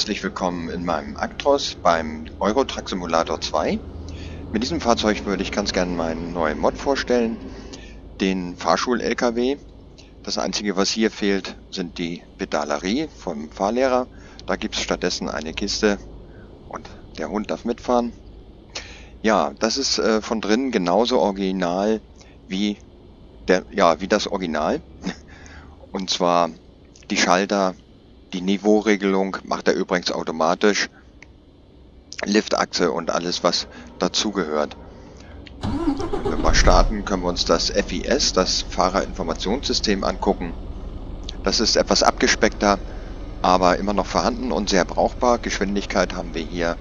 Herzlich willkommen in meinem Actros beim Eurotruck Simulator 2. Mit diesem Fahrzeug würde ich ganz gerne meinen neuen Mod vorstellen, den Fahrschul-LKW. Das einzige, was hier fehlt, sind die Pedalerie vom Fahrlehrer. Da gibt es stattdessen eine Kiste und der Hund darf mitfahren. Ja, das ist äh, von drinnen genauso original wie, der, ja, wie das Original. Und zwar die Schalter die Niveauregelung macht er übrigens automatisch. Liftachse und alles, was dazugehört. Wenn wir mal starten, können wir uns das FIS, das Fahrerinformationssystem, angucken. Das ist etwas abgespeckter, aber immer noch vorhanden und sehr brauchbar. Geschwindigkeit haben wir hier.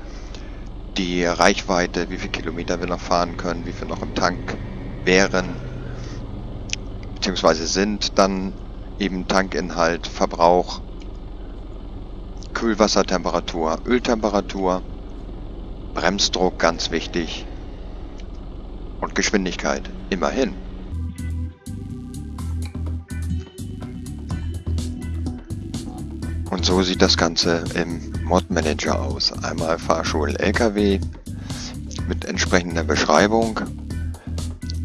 Die Reichweite, wie viele Kilometer wir noch fahren können, wie viel noch im Tank wären, beziehungsweise sind. Dann eben Tankinhalt, Verbrauch, Kühlwassertemperatur, Öltemperatur, Bremsdruck ganz wichtig und Geschwindigkeit immerhin. Und so sieht das Ganze im Mod Manager aus. Einmal Fahrschul LKW mit entsprechender Beschreibung,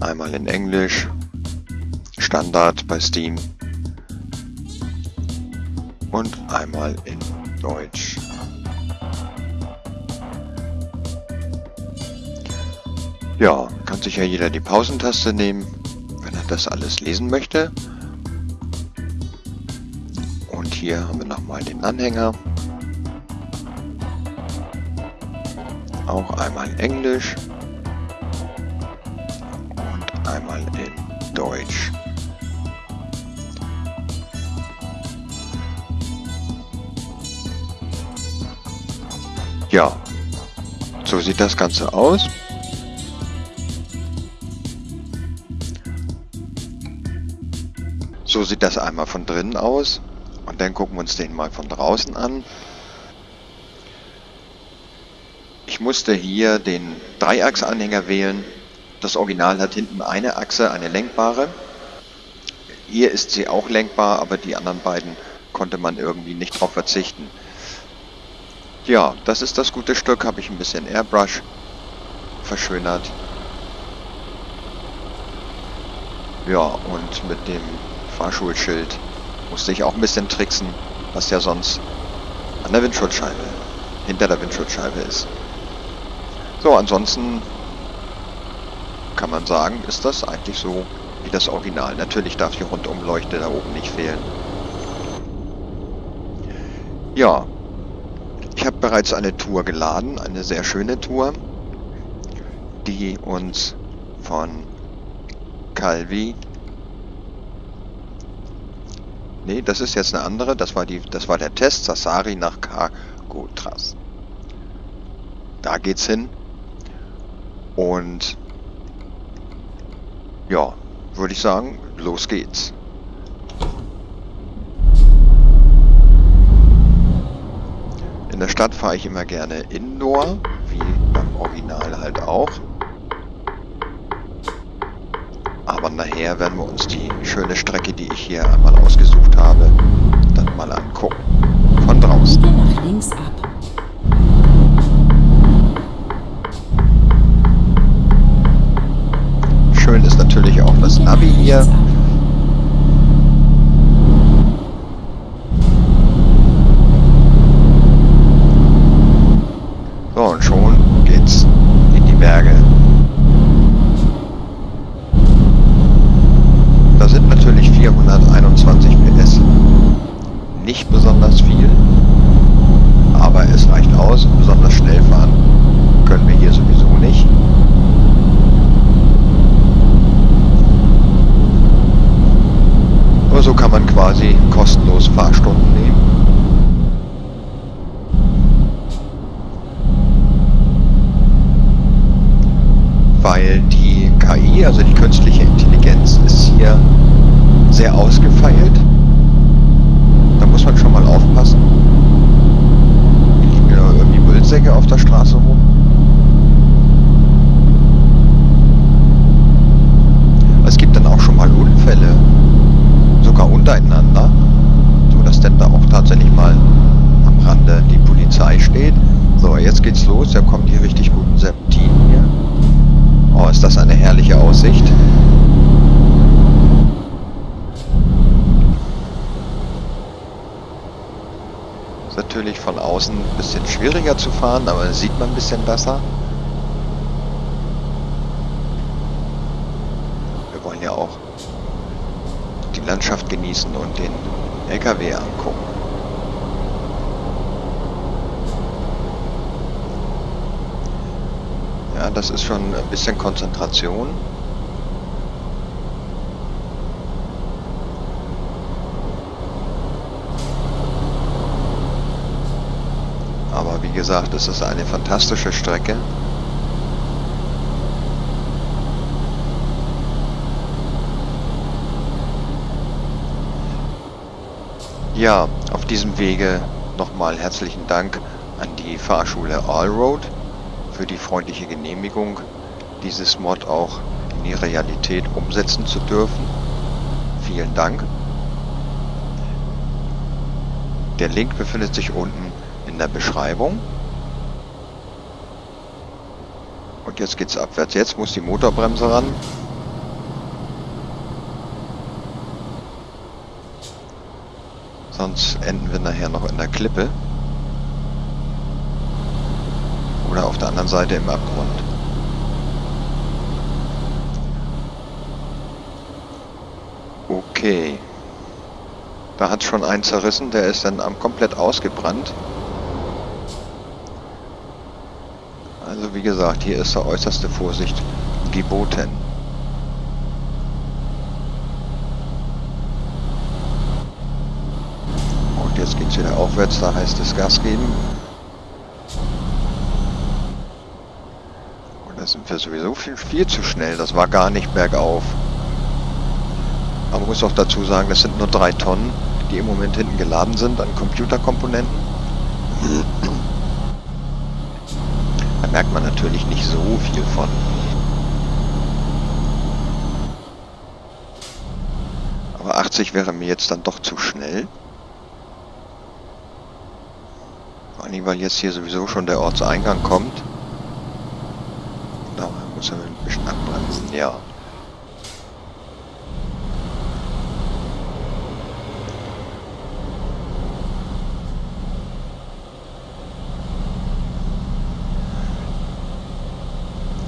einmal in Englisch, Standard bei Steam und einmal in Deutsch. Ja, kann sich ja jeder die Pausentaste nehmen, wenn er das alles lesen möchte. Und hier haben wir nochmal den Anhänger. Auch einmal Englisch und einmal in Deutsch. Ja, so sieht das Ganze aus. So sieht das einmal von drinnen aus. Und dann gucken wir uns den mal von draußen an. Ich musste hier den Dreiachsanhänger wählen. Das Original hat hinten eine Achse, eine lenkbare. Hier ist sie auch lenkbar, aber die anderen beiden konnte man irgendwie nicht drauf verzichten. Ja, das ist das gute Stück. Habe ich ein bisschen Airbrush verschönert. Ja, und mit dem Fahrschulschild musste ich auch ein bisschen tricksen, was ja sonst an der Windschutzscheibe, hinter der Windschutzscheibe ist. So, ansonsten kann man sagen, ist das eigentlich so wie das Original. Natürlich darf die Rundumleuchte da oben nicht fehlen. Ja, ich habe bereits eine Tour geladen, eine sehr schöne Tour, die uns von Calvi Nee, das ist jetzt eine andere. Das war die, das war der Test Sassari nach Cargotras. Da geht's hin. Und ja, würde ich sagen, los geht's. Der Stadt fahre ich immer gerne Indoor, wie beim Original halt auch. Aber nachher werden wir uns die schöne Strecke, die ich hier einmal ausgesucht habe, dann mal angucken. Von draußen. nach links ab. Schön ist natürlich auch das Navi hier. Weil die KI, also die künstliche Intelligenz, ist hier sehr ausgefeilt. Da muss man schon mal aufpassen. Hier liegen ja irgendwie Müllsäcke auf der Straße rum. Es gibt dann auch schon mal Unfälle, untereinander, sodass denn da auch tatsächlich mal am Rande die Polizei steht. So, jetzt geht's los, da kommen die richtig guten Serpentinen hier. Oh, ist das eine herrliche Aussicht. Ist natürlich von außen ein bisschen schwieriger zu fahren, aber sieht man ein bisschen besser. Landschaft genießen und den LKW angucken. Ja, das ist schon ein bisschen Konzentration. Aber wie gesagt, es ist eine fantastische Strecke. Ja, auf diesem Wege nochmal herzlichen Dank an die Fahrschule Allroad für die freundliche Genehmigung, dieses Mod auch in die Realität umsetzen zu dürfen. Vielen Dank. Der Link befindet sich unten in der Beschreibung. Und jetzt geht's abwärts. Jetzt muss die Motorbremse ran. Sonst enden wir nachher noch in der Klippe. Oder auf der anderen Seite im Abgrund. Okay. Da hat schon einen zerrissen, der ist dann komplett ausgebrannt. Also wie gesagt, hier ist der äußerste Vorsicht geboten. Und jetzt aufwärts, da heißt es Gas geben. Und da sind wir sowieso viel, viel zu schnell, das war gar nicht bergauf. Aber man muss auch dazu sagen, das sind nur drei Tonnen, die im Moment hinten geladen sind an Computerkomponenten. Da merkt man natürlich nicht so viel von. Aber 80 wäre mir jetzt dann doch zu schnell. Allem, weil jetzt hier sowieso schon der Ortseingang kommt. Da muss er ein bisschen abbremsen, ja.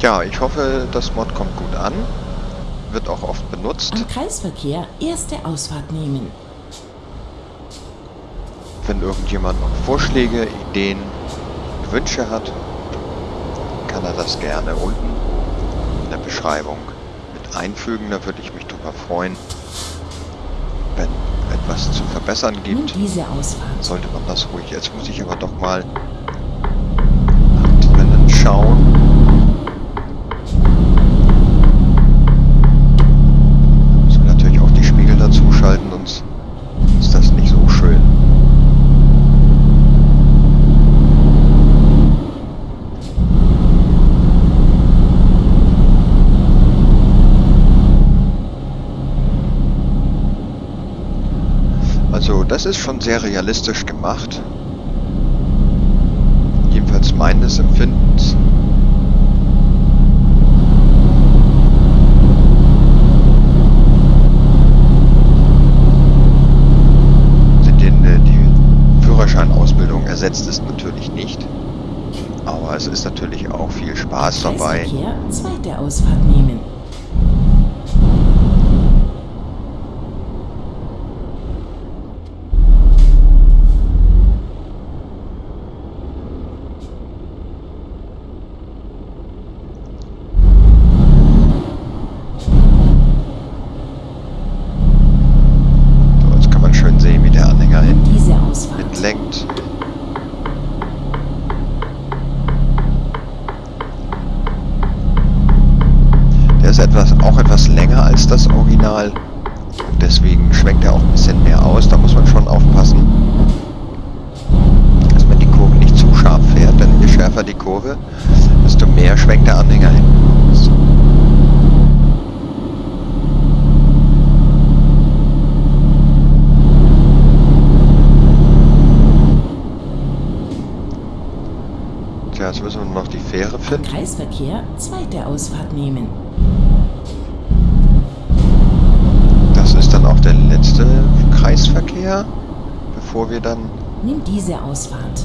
Ja, ich hoffe, das Mod kommt gut an. Wird auch oft benutzt. Am Kreisverkehr erste Ausfahrt nehmen. Wenn irgendjemand noch Vorschläge, Ideen, Wünsche hat, kann er das gerne unten in der Beschreibung mit einfügen. Da würde ich mich drüber freuen. Wenn etwas zu verbessern gibt, sollte man das ruhig. Jetzt muss ich aber doch mal nach drinnen schauen. Müssen wir natürlich auch die Spiegel dazu schalten, sonst ist das nicht so schön. Also das ist schon sehr realistisch gemacht. Jedenfalls meines Empfindens. Den, äh, die Führerscheinausbildung ersetzt es natürlich nicht. Aber es ist natürlich auch viel Spaß dabei. Zweite Ausfahrt nehmen. So, jetzt kann man schön sehen, wie der Anhänger Nun hinten diese Ausfahrt. mitlenkt. Der ist etwas, auch etwas länger als das Original. Deswegen schwenkt er auch ein bisschen mehr aus. Da muss man schon aufpassen, dass man die Kurve nicht zu scharf fährt. Denn je schärfer die Kurve, desto mehr schwenkt der Anhänger hin. Tja, jetzt müssen wir noch die Fähre finden. Kreisverkehr zweite Ausfahrt nehmen. Kreisverkehr, bevor wir dann Nimm diese Ausfahrt.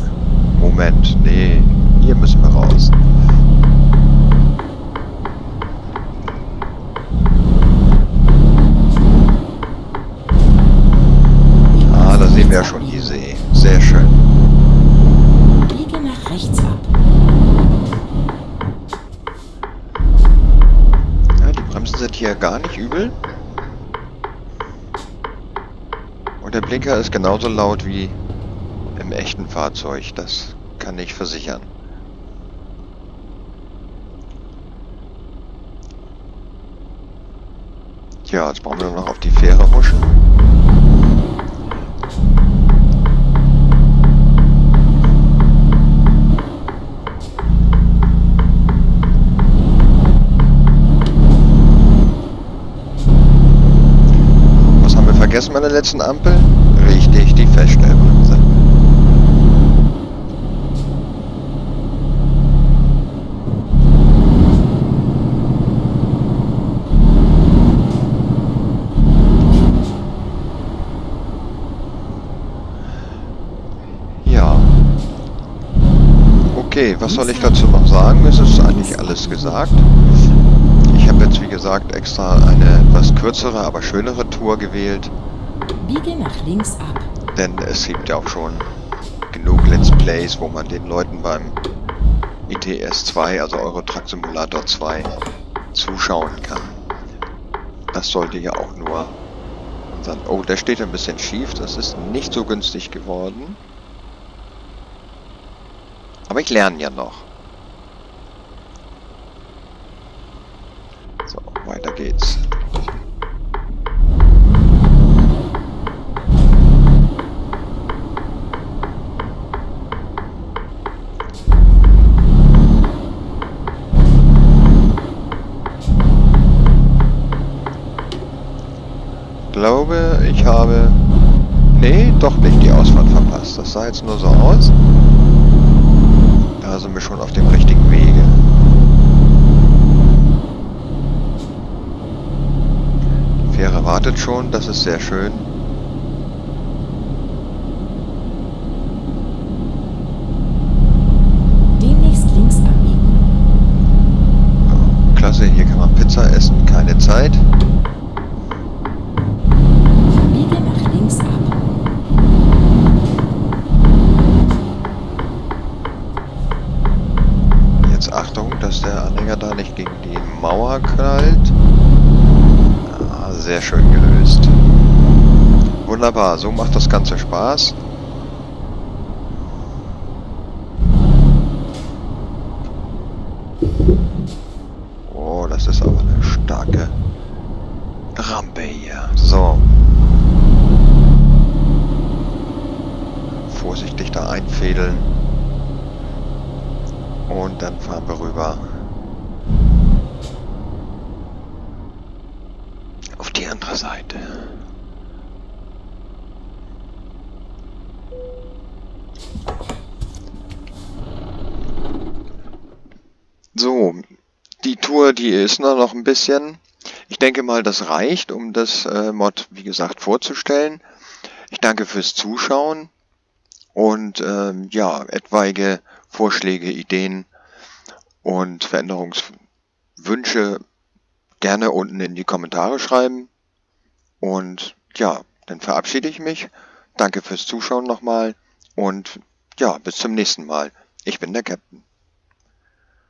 Moment, nee, hier müssen wir raus. Ah, da sehen wir ja schon die See. Sehr schön. Biege nach rechts ab. Ja, die Bremsen sind hier gar nicht übel. Und der Blinker ist genauso laut wie im echten Fahrzeug. Das kann ich versichern. Tja, jetzt brauchen wir noch auf die Fähre huschen. Bei der letzten Ampel? Richtig, die Feststellbremse. Ja. Okay, was soll ich dazu noch sagen? Es ist eigentlich alles gesagt. Ich habe jetzt, wie gesagt, extra eine etwas kürzere, aber schönere Tour gewählt. Biege nach links ab. Denn es gibt ja auch schon genug Let's Plays, wo man den Leuten beim ITS 2, also Euro Truck Simulator 2, zuschauen kann. Das sollte ja auch nur unseren... Oh, der steht ein bisschen schief. Das ist nicht so günstig geworden. Aber ich lerne ja noch. So, weiter geht's. Ich habe... Nee, doch nicht die Ausfahrt verpasst. Das sah jetzt nur so aus. Da sind wir schon auf dem richtigen Wege. Die Fähre wartet schon, das ist sehr schön. Demnächst links abbiegen. Ja, klasse, hier kann man Pizza essen, keine Zeit. Wunderbar, so macht das Ganze Spaß. Oh, das ist aber eine starke Rampe hier. So. Vorsichtig da einfädeln. Und dann fahren wir rüber. Auf die andere Seite. So, die Tour, die ist nur noch ein bisschen. Ich denke mal, das reicht, um das äh, Mod, wie gesagt, vorzustellen. Ich danke fürs Zuschauen und ähm, ja, etwaige Vorschläge, Ideen und Veränderungswünsche gerne unten in die Kommentare schreiben. Und ja, dann verabschiede ich mich. Danke fürs Zuschauen nochmal und ja, bis zum nächsten Mal. Ich bin der Captain.